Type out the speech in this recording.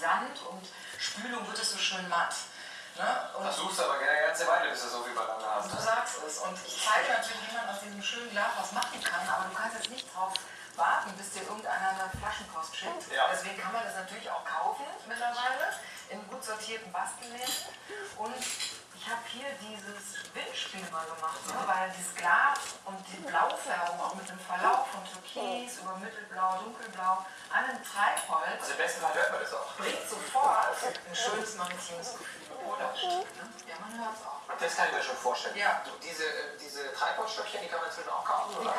Sand und Spülung wird es so schön matt. Ne? Und Versuchst aber gerne eine ganze Weile, bis du so viel beieinander hast. du sagst es. Und ich zeige natürlich, wie man aus diesem schönen Glas was machen kann, aber du kannst jetzt nicht drauf warten, bis dir irgendeiner eine Flaschenpost schickt. Ja. Deswegen kann man das natürlich auch kaufen mittlerweile in gut sortierten Bastelläden. Und ich habe hier dieses Windspiel mal gemacht, ne? weil dieses Glas und die Blaufärbung auch mit dem Verlauf von Türkis über Mittelblau, Dunkelblau an einem Treibholz Also im besten Fall hört man das auch. bringt sofort ein schönes maritimes Gefühl. Oder? Ne? Ja, man hört es auch. Das kann ich mir schon vorstellen. Ja. Diese, äh, diese Treibholzstöckchen, die kann man inzwischen auch kaufen, Die oder?